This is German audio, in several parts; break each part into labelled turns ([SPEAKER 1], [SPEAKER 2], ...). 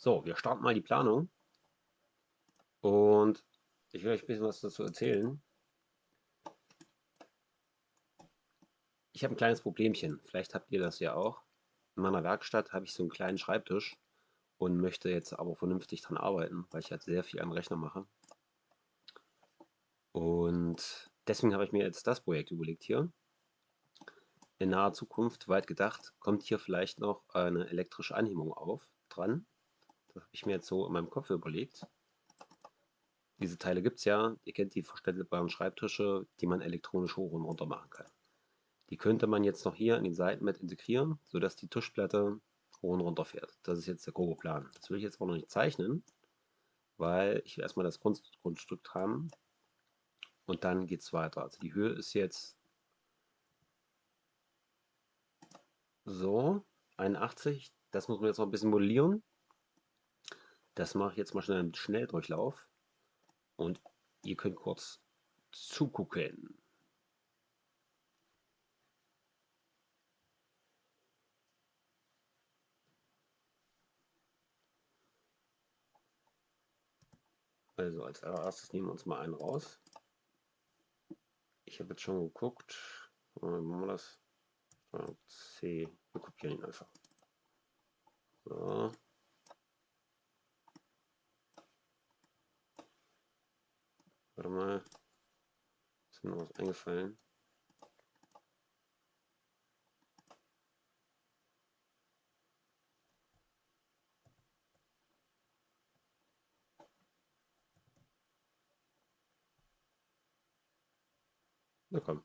[SPEAKER 1] So, wir starten mal die Planung. Und ich will euch ein bisschen was dazu erzählen. Ich habe ein kleines Problemchen. Vielleicht habt ihr das ja auch. In meiner Werkstatt habe ich so einen kleinen Schreibtisch und möchte jetzt aber vernünftig dran arbeiten, weil ich halt sehr viel am Rechner mache. Und deswegen habe ich mir jetzt das Projekt überlegt hier. In naher Zukunft, weit gedacht, kommt hier vielleicht noch eine elektrische Anhebung auf, dran. Habe ich mir jetzt so in meinem Kopf überlegt. Diese Teile gibt es ja. Ihr kennt die verstellbaren Schreibtische, die man elektronisch hoch und runter machen kann. Die könnte man jetzt noch hier in den Seiten mit integrieren, sodass die Tischplatte hoch und runter fährt. Das ist jetzt der grobe Plan. Das will ich jetzt aber noch nicht zeichnen, weil ich will erstmal das Grund Grundstück haben und dann geht es weiter. Also die Höhe ist jetzt so 81. Das muss man jetzt noch ein bisschen modellieren. Das mache ich jetzt mal schnell im Schnelldurchlauf und ihr könnt kurz zugucken. Also als allererstes nehmen wir uns mal einen raus. Ich habe jetzt schon geguckt. Machen wir das? C. Wir kopieren ihn einfach. So. Warte mal. Ist mir noch was eingefallen? Na komm.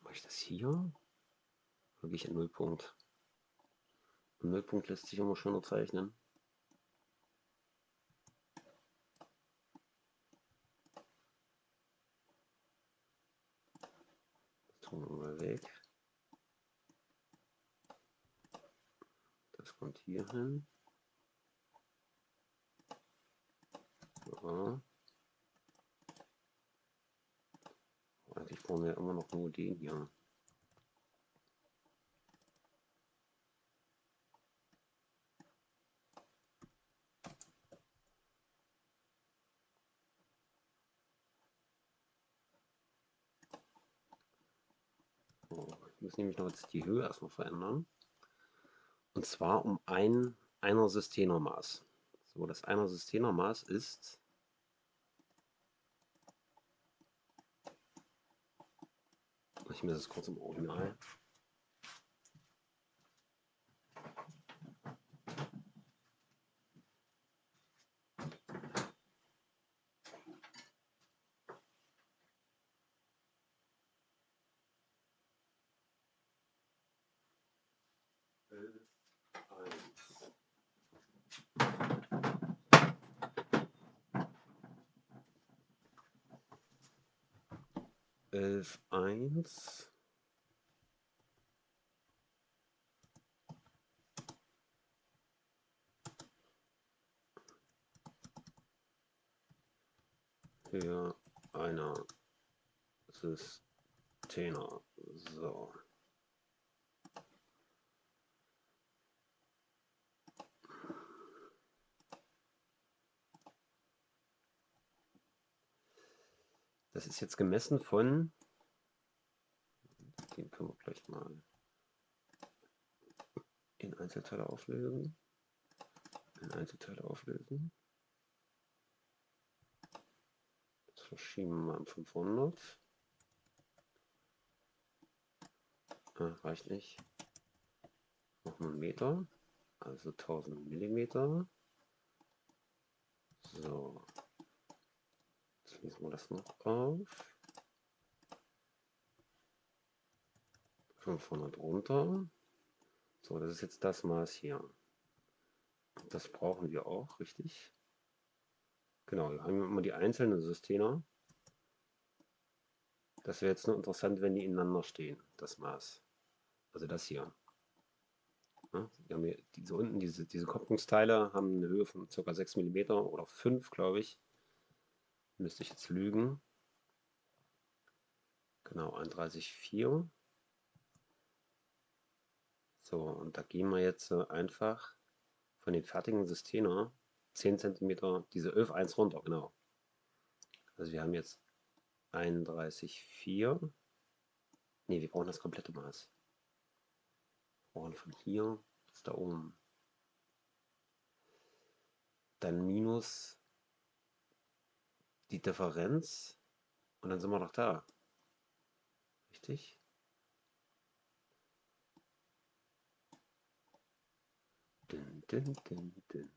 [SPEAKER 1] Mache ich das hier? Wirklich ein Nullpunkt. Ein Nullpunkt lässt sich immer schöner zeichnen. Das tun wir mal weg. Das kommt hier hin. So. Eigentlich brauchen wir immer noch nur den hier. Muss nämlich noch jetzt die Höhe erstmal verändern. Und zwar um ein einer Systenermaß. So, das einer Systenermaß ist ich mir das kurz im Original. Elf eins für einer Systener. So. Das ist jetzt gemessen von, den können wir gleich mal in Einzelteile auflösen. In Einzelteile auflösen. Das verschieben wir um 500. Ah, reicht nicht. Noch einen Meter, also 1000 Millimeter. So, schließen wir das noch auf. 500 runter. So, das ist jetzt das Maß hier. Das brauchen wir auch, richtig? Genau, wir haben immer die einzelnen Systeme. Das wäre jetzt nur interessant, wenn die ineinander stehen, das Maß. Also das hier. Ja, wir haben hier diese unten, diese, diese Kopplungsteile haben eine Höhe von ca. 6 mm oder 5, glaube ich müsste ich jetzt lügen. Genau, 31,4. So, und da gehen wir jetzt einfach von den fertigen Systemen 10 cm diese 11,1 runter, genau. Also wir haben jetzt 31,4. Ne, wir brauchen das komplette Maß. Wir brauchen von hier bis da oben. Dann minus die Differenz und dann sind wir noch da. Richtig? Dün, dün, dün.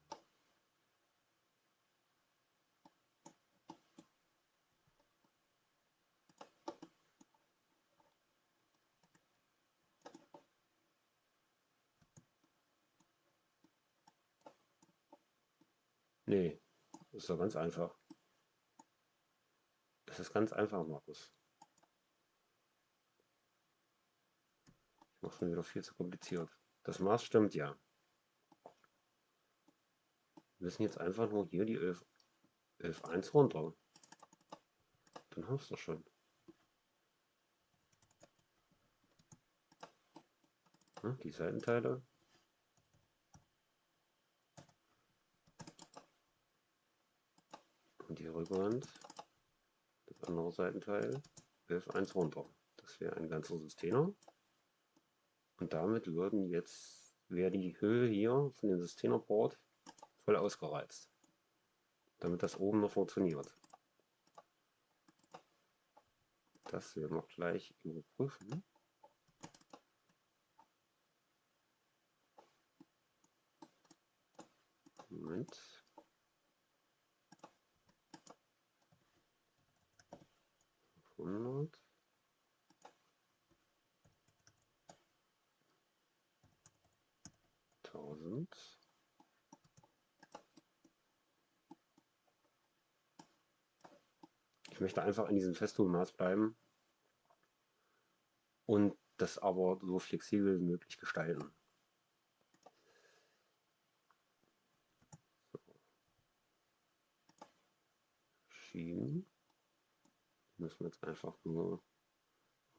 [SPEAKER 1] Nee, ist doch ganz einfach. Das ist ganz einfach, Markus. Ich mache schon wieder viel zu kompliziert. Das Maß stimmt ja. Wir müssen jetzt einfach nur hier die 11, 11.1 runter. Dann hast du schon. Die Seitenteile und die Rückwand, andere Seitenteil, 11.1 runter. Das wäre ein ganzer System. Und damit würden jetzt, wäre die Höhe hier von dem Systemerboard voll ausgereizt. Damit das oben noch funktioniert. Das werden wir gleich überprüfen. Moment. 100. Tausend. Ich möchte einfach an diesem Festungsmaß bleiben und das aber so flexibel wie möglich gestalten. So. Schieben müssen wir jetzt einfach nur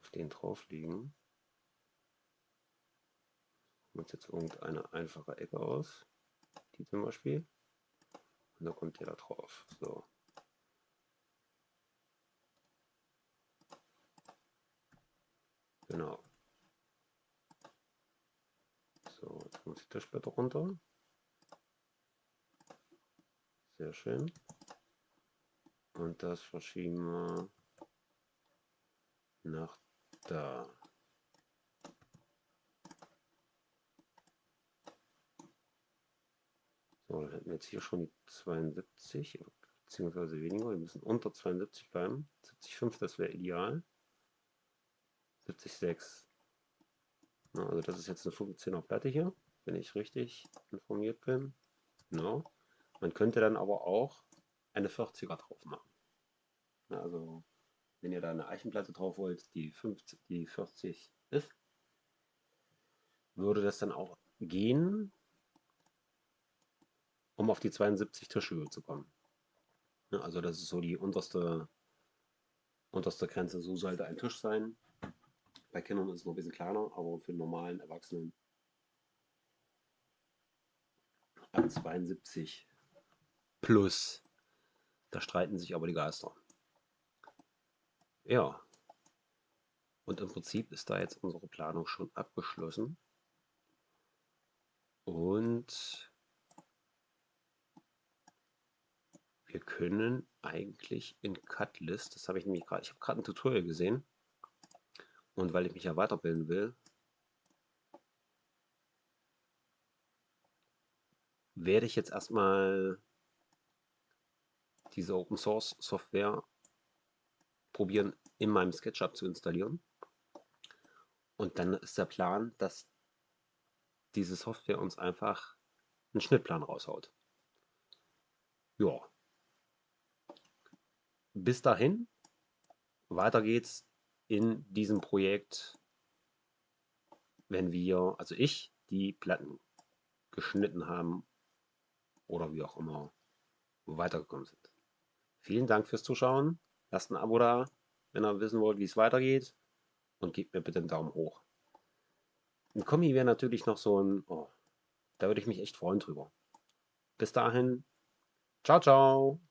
[SPEAKER 1] auf den drauflegen. Suchen uns jetzt irgendeine einfache Ecke aus, die zum Beispiel. Und da kommt der da drauf. So. Genau. So, jetzt muss ich das später runter. Sehr schön. Und das verschieben wir nach da. So, dann hätten wir jetzt hier schon die 72, beziehungsweise weniger. Wir müssen unter 72 bleiben. 70,5, das wäre ideal. 70,6. Also das ist jetzt eine 15er Platte hier, wenn ich richtig informiert bin. Genau. Man könnte dann aber auch eine 40er drauf machen. Also wenn ihr da eine Eichenplatte drauf wollt, die, 50, die 40 ist, würde das dann auch gehen, um auf die 72 Tischhöhe zu kommen. Also das ist so die unterste, unterste Grenze. So sollte ein Tisch sein. Bei Kindern ist es noch ein bisschen kleiner, aber für normalen Erwachsenen ab 72 plus. Da streiten sich aber die Geister. Ja. Und im Prinzip ist da jetzt unsere Planung schon abgeschlossen. Und wir können eigentlich in Cutlist, das habe ich nämlich gerade, ich habe gerade ein Tutorial gesehen und weil ich mich ja weiterbilden will, werde ich jetzt erstmal diese Open Source Software probieren, in meinem SketchUp zu installieren. Und dann ist der Plan, dass diese Software uns einfach einen Schnittplan raushaut. Ja. Bis dahin, weiter geht's in diesem Projekt, wenn wir, also ich, die Platten geschnitten haben oder wie auch immer weitergekommen sind. Vielen Dank fürs Zuschauen. Lasst ein Abo da. wenn ihr wissen wollt, wie es weitergeht. Und gebt mir bitte einen Daumen hoch. Ein Kommi wäre natürlich noch so ein, oh, da würde ich mich echt freuen drüber. Bis dahin, ciao, ciao.